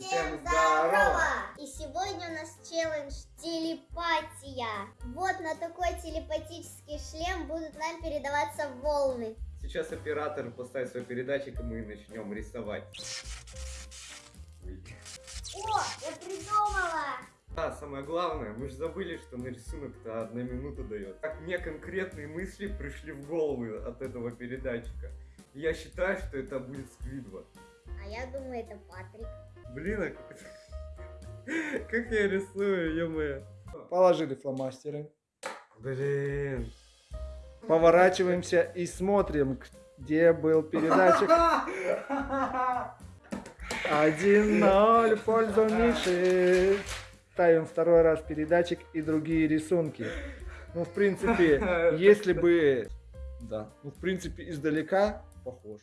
Всем здорово! И сегодня у нас челлендж телепатия. Вот на такой телепатический шлем будут нам передаваться волны. Сейчас оператор поставит свой передатчик, и мы начнем рисовать. О, я придумала! А, самое главное, мы же забыли, что на рисунок-то одна минута дает. Как мне конкретные мысли пришли в голову от этого передатчика. Я считаю, что это будет Сквидва. Я думаю, это Патрик. Блин, а как... как я рисую, ё Положили фломастеры. Блин. Поворачиваемся и смотрим, где был передатчик. 1-0 в пользу Миши. Ставим второй раз передатчик и другие рисунки. Ну, в принципе, если бы... Да, ну, в принципе, издалека похож.